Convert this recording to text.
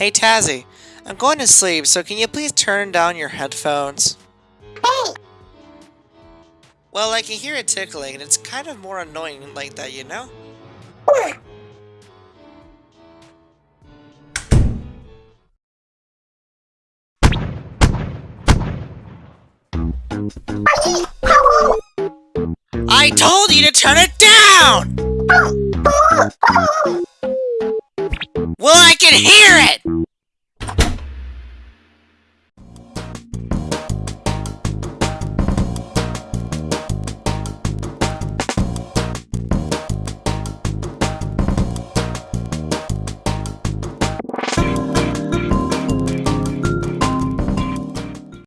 Hey Tazzy, I'm going to sleep, so can you please turn down your headphones? Hey! Well, I can hear it tickling, and it's kind of more annoying like that, you know? I told you to turn it down! Oh, oh, oh can hear it.